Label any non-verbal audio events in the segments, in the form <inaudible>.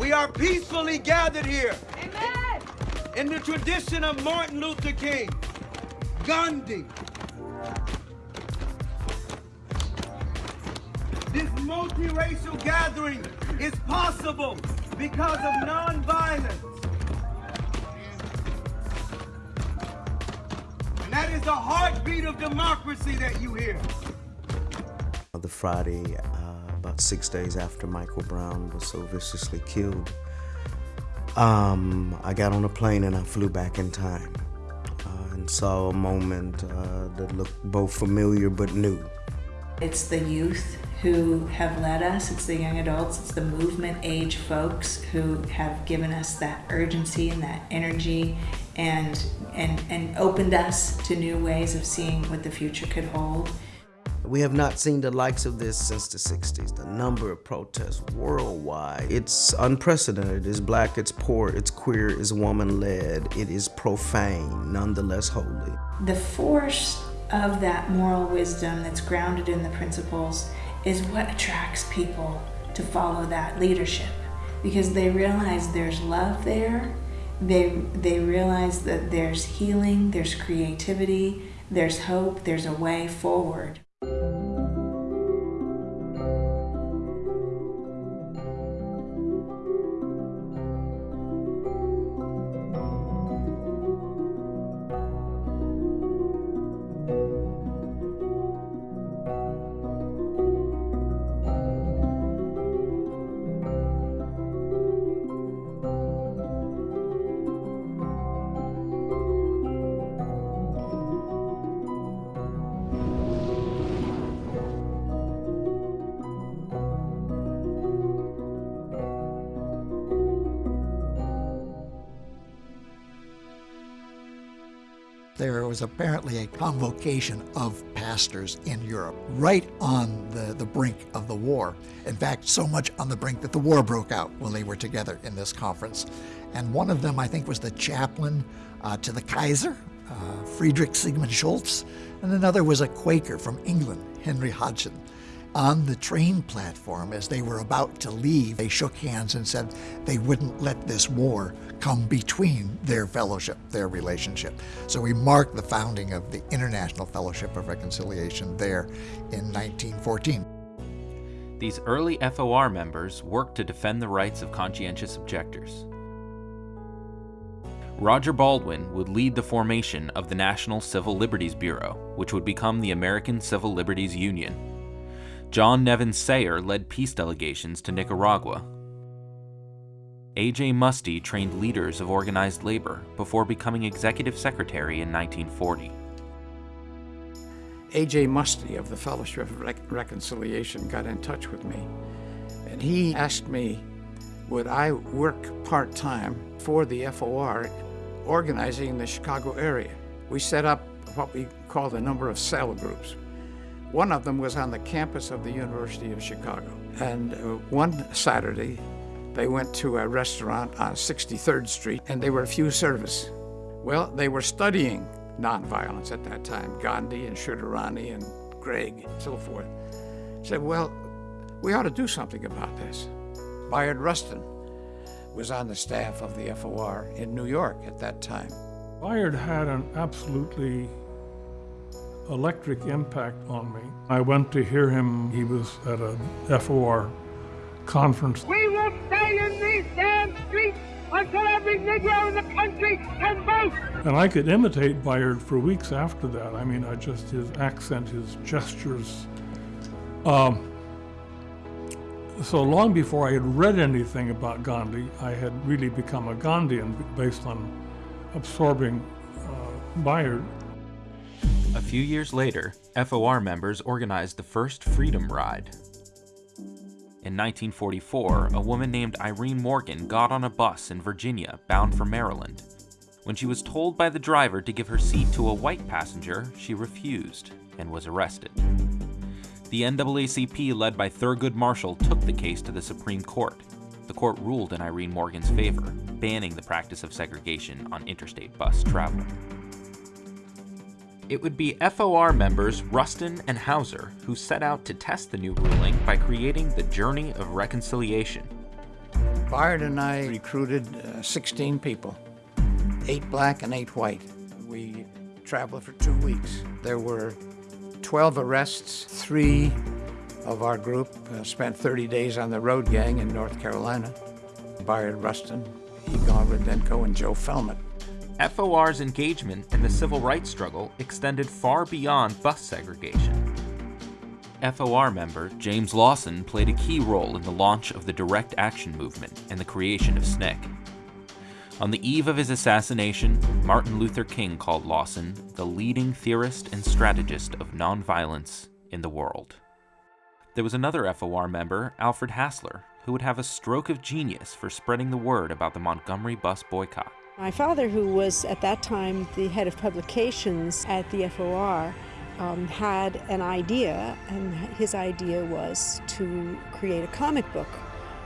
We are peacefully gathered here Amen. in the tradition of Martin Luther King, Gandhi. This multiracial gathering is possible because of nonviolence. And that is the heartbeat of democracy that you hear. The Friday, uh, about six days after Michael Brown was so viciously killed, um, I got on a plane and I flew back in time uh, and saw a moment uh, that looked both familiar but new. It's the youth who have led us, it's the young adults, it's the movement age folks who have given us that urgency and that energy and, and, and opened us to new ways of seeing what the future could hold. We have not seen the likes of this since the 60s. The number of protests worldwide, it's unprecedented. It's black, it's poor, it's queer, it's woman-led, it is profane, nonetheless holy. The force of that moral wisdom that's grounded in the principles is what attracts people to follow that leadership because they realize there's love there. They, they realize that there's healing, there's creativity, there's hope, there's a way forward. Was apparently a convocation of pastors in Europe right on the, the brink of the war. In fact, so much on the brink that the war broke out when they were together in this conference. And one of them, I think, was the chaplain uh, to the Kaiser, uh, Friedrich Sigmund Schultz, and another was a Quaker from England, Henry Hodgkin. On the train platform, as they were about to leave, they shook hands and said they wouldn't let this war come between their fellowship, their relationship. So we mark the founding of the International Fellowship of Reconciliation there in 1914. These early FOR members worked to defend the rights of conscientious objectors. Roger Baldwin would lead the formation of the National Civil Liberties Bureau, which would become the American Civil Liberties Union. John Nevin Sayre led peace delegations to Nicaragua. A.J. Muste trained leaders of organized labor before becoming executive secretary in 1940. A.J. Muste of the Fellowship of Re Reconciliation got in touch with me, and he asked me, would I work part-time for the FOR organizing in the Chicago area. We set up what we called a number of cell groups. One of them was on the campus of the University of Chicago. And uh, one Saturday, they went to a restaurant on 63rd Street and they were a few service. Well, they were studying nonviolence at that time, Gandhi and Shridharani and Gregg, and so forth. Said, well, we ought to do something about this. Bayard Rustin was on the staff of the FOR in New York at that time. Bayard had an absolutely electric impact on me. I went to hear him. He was at a FOR conference. We will stay in these damn streets until every Negro in the country can vote. And I could imitate Bayard for weeks after that. I mean, I just, his accent, his gestures. Um, so long before I had read anything about Gandhi, I had really become a Gandhian based on absorbing uh, Bayard. A few years later, FOR members organized the first Freedom Ride. In 1944, a woman named Irene Morgan got on a bus in Virginia bound for Maryland. When she was told by the driver to give her seat to a white passenger, she refused and was arrested. The NAACP, led by Thurgood Marshall, took the case to the Supreme Court. The court ruled in Irene Morgan's favor, banning the practice of segregation on interstate bus travel. It would be FOR members Rustin and Houser who set out to test the new ruling by creating the Journey of Reconciliation. Bayard and I recruited uh, 16 people, eight black and eight white. We traveled for two weeks. There were 12 arrests. Three of our group uh, spent 30 days on the road gang in North Carolina. Bayard Rustin, Igal Roodenko, and Joe Felmet. FOR's engagement in the civil rights struggle extended far beyond bus segregation. FOR member James Lawson played a key role in the launch of the Direct Action Movement and the creation of SNCC. On the eve of his assassination, Martin Luther King called Lawson the leading theorist and strategist of nonviolence in the world. There was another FOR member, Alfred Hassler, who would have a stroke of genius for spreading the word about the Montgomery bus boycott. My father, who was at that time the head of publications at the FOR, um, had an idea, and his idea was to create a comic book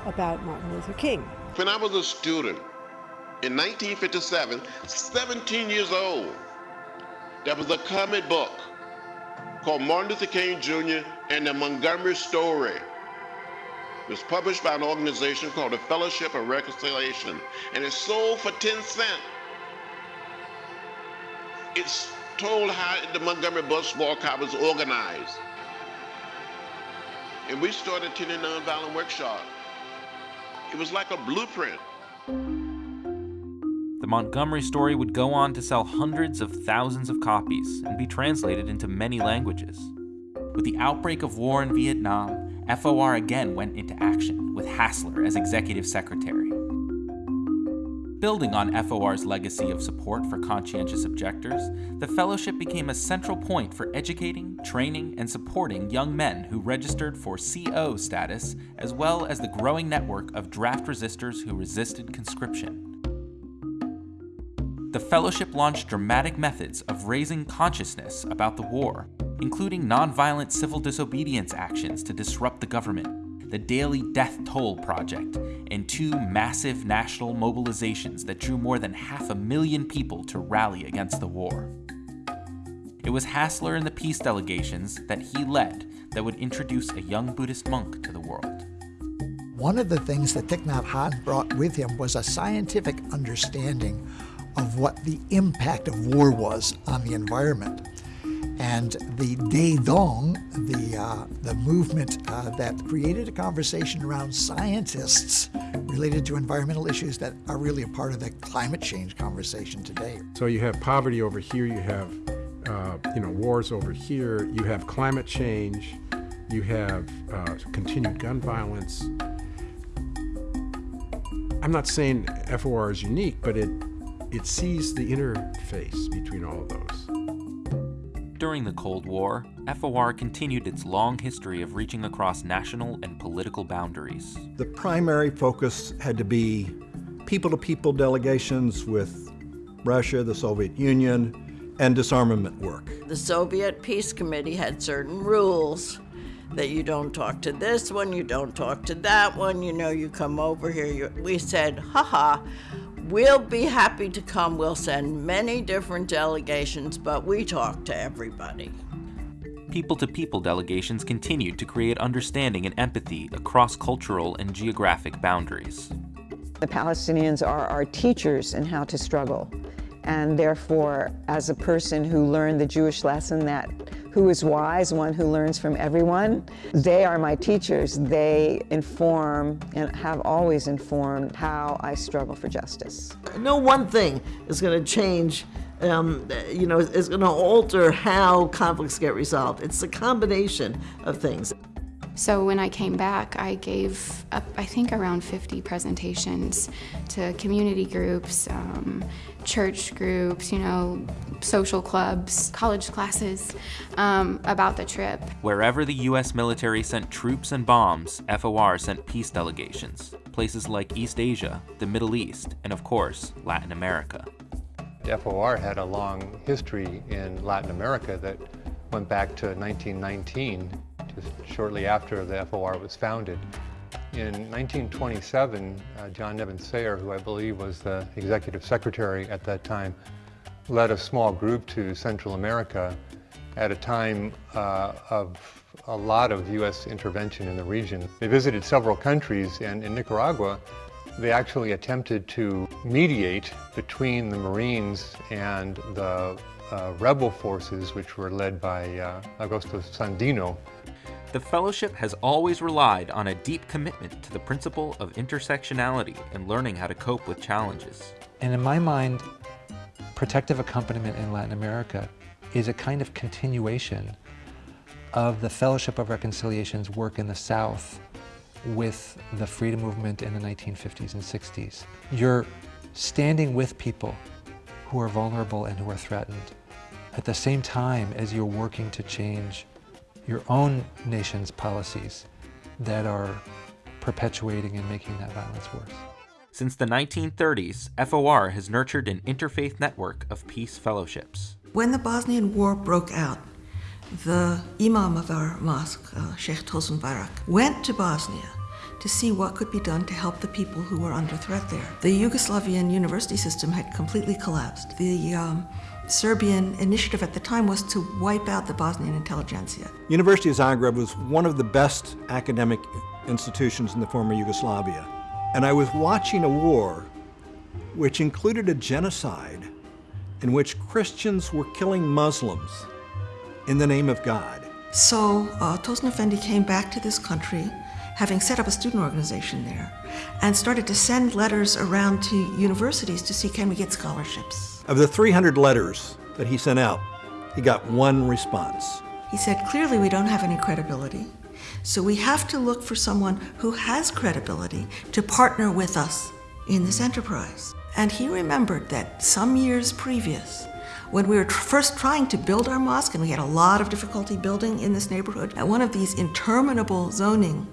about Martin Luther King. When I was a student in 1957, 17 years old, there was a comic book called Martin Luther King Jr. and the Montgomery Story. It was published by an organization called the Fellowship of Reconciliation, and it sold for 10 cents. It's told how the Montgomery bus boycott was organized. And we started attending nonviolent workshop. It was like a blueprint. The Montgomery story would go on to sell hundreds of thousands of copies and be translated into many languages. With the outbreak of war in Vietnam, FOR again went into action, with Hassler as executive secretary. Building on FOR's legacy of support for conscientious objectors, the fellowship became a central point for educating, training, and supporting young men who registered for CO status, as well as the growing network of draft resistors who resisted conscription. The fellowship launched dramatic methods of raising consciousness about the war including nonviolent civil disobedience actions to disrupt the government, the Daily Death Toll Project, and two massive national mobilizations that drew more than half a million people to rally against the war. It was Hassler and the peace delegations that he led that would introduce a young Buddhist monk to the world. One of the things that Thich Nhat Hanh brought with him was a scientific understanding of what the impact of war was on the environment. And the Dai Dong, the, uh, the movement uh, that created a conversation around scientists related to environmental issues that are really a part of the climate change conversation today. So you have poverty over here, you have uh, you know wars over here, you have climate change, you have uh, continued gun violence. I'm not saying FOR is unique, but it it sees the interface between all of those. During the Cold War, FOR continued its long history of reaching across national and political boundaries. The primary focus had to be people-to-people -people delegations with Russia, the Soviet Union, and disarmament work. The Soviet Peace Committee had certain rules that you don't talk to this one, you don't talk to that one, you know, you come over here. You, we said, haha, We'll be happy to come. We'll send many different delegations, but we talk to everybody. People to people delegations continued to create understanding and empathy across cultural and geographic boundaries. The Palestinians are our teachers in how to struggle. And therefore, as a person who learned the Jewish lesson that who is wise, one who learns from everyone. They are my teachers. They inform and have always informed how I struggle for justice. No one thing is going to change um, you know, is going to alter how conflicts get resolved. It's a combination of things. So when I came back, I gave, up, I think, around 50 presentations to community groups, um, church groups, you know, social clubs, college classes um, about the trip. Wherever the U.S. military sent troops and bombs, FOR sent peace delegations, places like East Asia, the Middle East, and of course, Latin America. FOR had a long history in Latin America that went back to 1919 just shortly after the FOR was founded. In 1927, uh, John Nevin Sayre, who I believe was the executive secretary at that time, led a small group to Central America at a time uh, of a lot of U.S. intervention in the region. They visited several countries, and in Nicaragua, They actually attempted to mediate between the Marines and the uh, rebel forces, which were led by uh, Augusto Sandino. The Fellowship has always relied on a deep commitment to the principle of intersectionality and learning how to cope with challenges. And in my mind, protective accompaniment in Latin America is a kind of continuation of the Fellowship of Reconciliation's work in the South with the freedom movement in the 1950s and 60s. You're standing with people who are vulnerable and who are threatened at the same time as you're working to change your own nation's policies that are perpetuating and making that violence worse. Since the 1930s, FOR has nurtured an interfaith network of peace fellowships. When the Bosnian War broke out, the imam of our mosque, uh, Sheikh Tosun Bayrak, went to Bosnia to see what could be done to help the people who were under threat there. The Yugoslavian university system had completely collapsed. The um, Serbian initiative at the time was to wipe out the Bosnian intelligentsia. University of Zagreb was one of the best academic institutions in the former Yugoslavia. And I was watching a war which included a genocide in which Christians were killing Muslims in the name of God. So uh, Tosun Effendi came back to this country, having set up a student organization there, and started to send letters around to universities to see can we get scholarships. Of the 300 letters that he sent out, he got one response. He said, clearly we don't have any credibility, so we have to look for someone who has credibility to partner with us in this enterprise. And he remembered that some years previous, when we were tr first trying to build our mosque, and we had a lot of difficulty building in this neighborhood, at one of these interminable zoning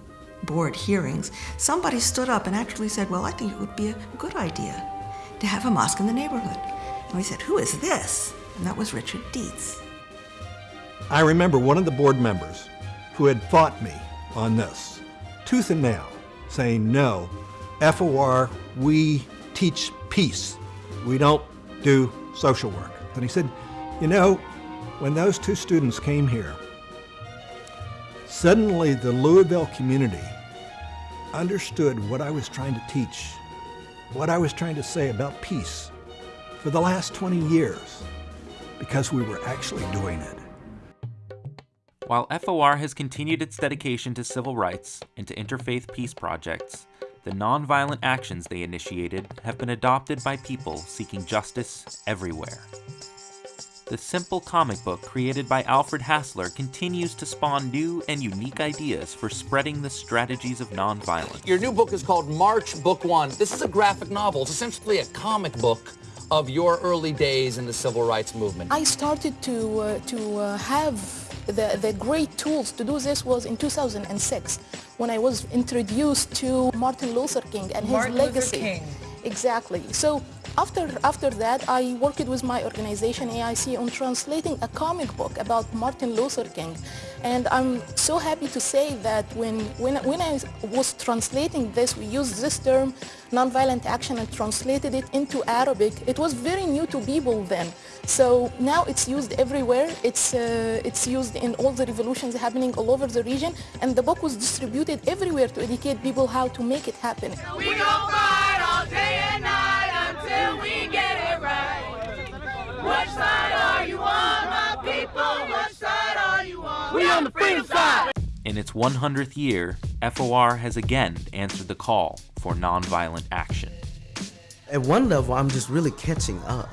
board hearings, somebody stood up and actually said, well, I think it would be a good idea to have a mosque in the neighborhood. And we said, who is this? And that was Richard Deats. I remember one of the board members who had fought me on this, tooth and nail, saying, no, FOR, we teach peace. We don't do social work. And he said, you know, when those two students came here, suddenly the Louisville community understood what I was trying to teach, what I was trying to say about peace for the last 20 years, because we were actually doing it. While FOR has continued its dedication to civil rights and to interfaith peace projects, the nonviolent actions they initiated have been adopted by people seeking justice everywhere. The simple comic book created by Alfred Hassler continues to spawn new and unique ideas for spreading the strategies of nonviolence. Your new book is called March Book One. This is a graphic novel. It's essentially a comic book of your early days in the civil rights movement. I started to, uh, to uh, have the, the great tools to do this was in 2006 when I was introduced to Martin Luther King and his Martin legacy. Luther King. Exactly. So after, after that, I worked with my organization AIC on translating a comic book about Martin Luther King. And I'm so happy to say that when, when, when I was translating this, we used this term, nonviolent action, and translated it into Arabic. It was very new to people then. So now it's used everywhere. It's, uh, it's used in all the revolutions happening all over the region. And the book was distributed everywhere to educate people how to make it happen. We gon' Which side are you on, my people? Which side are you on? We on the freedom side. In its 100th year, FOR has again answered the call for nonviolent action. At one level, I'm just really catching up.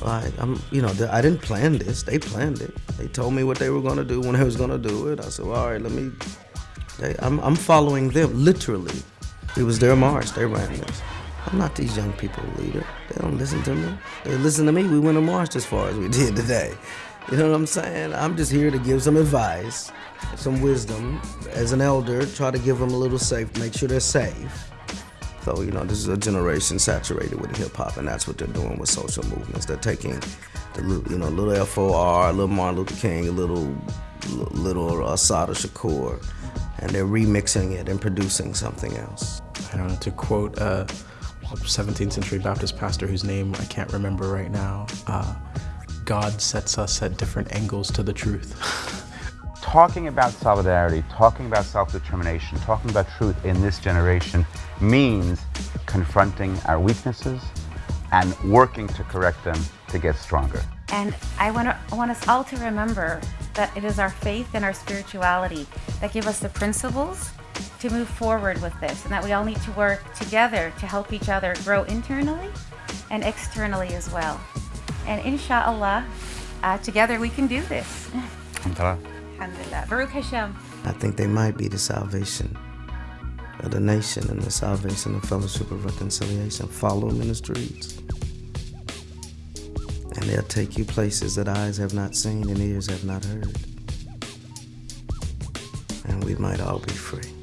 Like I'm, you know, I didn't plan this. They planned it. They told me what they were gonna do when they was gonna do it. I said, well, all right, let me. They, I'm, I'm following them literally. It was their march. They ran this. I'm not these young people leader. They don't listen to me. They listen to me. We went and marched as far as we <laughs> did today. You know what I'm saying? I'm just here to give some advice, some wisdom. As an elder, try to give them a little safe, make sure they're safe. So, you know, this is a generation saturated with hip hop, and that's what they're doing with social movements. They're taking the, you know, little FOR, little Martin Luther King, a little, little uh, Assata Shakur, and they're remixing it and producing something else. I don't know, to quote a 17th century Baptist pastor whose name I can't remember right now, uh, God sets us at different angles to the truth. <laughs> talking about solidarity, talking about self-determination, talking about truth in this generation means confronting our weaknesses and working to correct them to get stronger. And I want, to, I want us all to remember that it is our faith and our spirituality that give us the principles to move forward with this, and that we all need to work together to help each other grow internally and externally as well. And inshallah, uh, together we can do this. Alhamdulillah. Baruch Hashem. I think they might be the salvation of the nation and the salvation of Fellowship of Reconciliation. Follow them in the streets. And they'll take you places that eyes have not seen and ears have not heard. And we might all be free.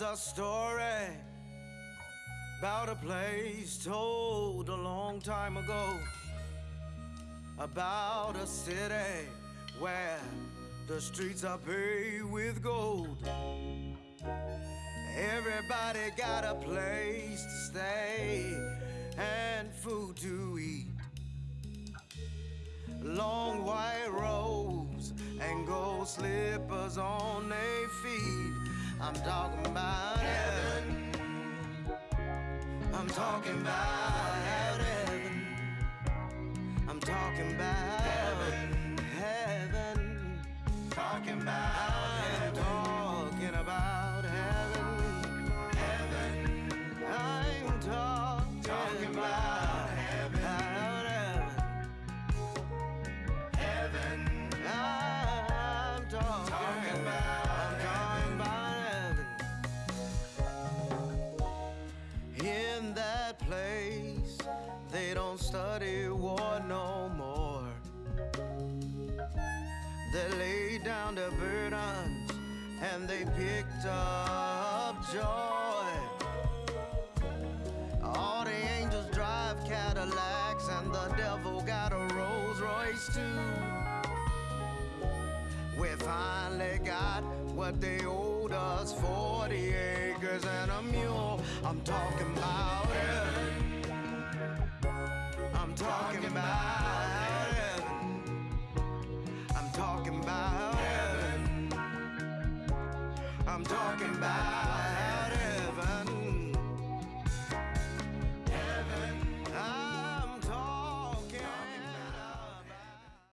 A story about a place told a long time ago about a city where the streets are paved with gold. Everybody got a place to stay and food to eat. Long white robes and gold slippers on their feet. I'm talking about heaven. I'm talking about heaven. I'm talking about heaven. Heaven. Talking about We finally got what they owed us 40 acres and a mule. I'm talking about heaven.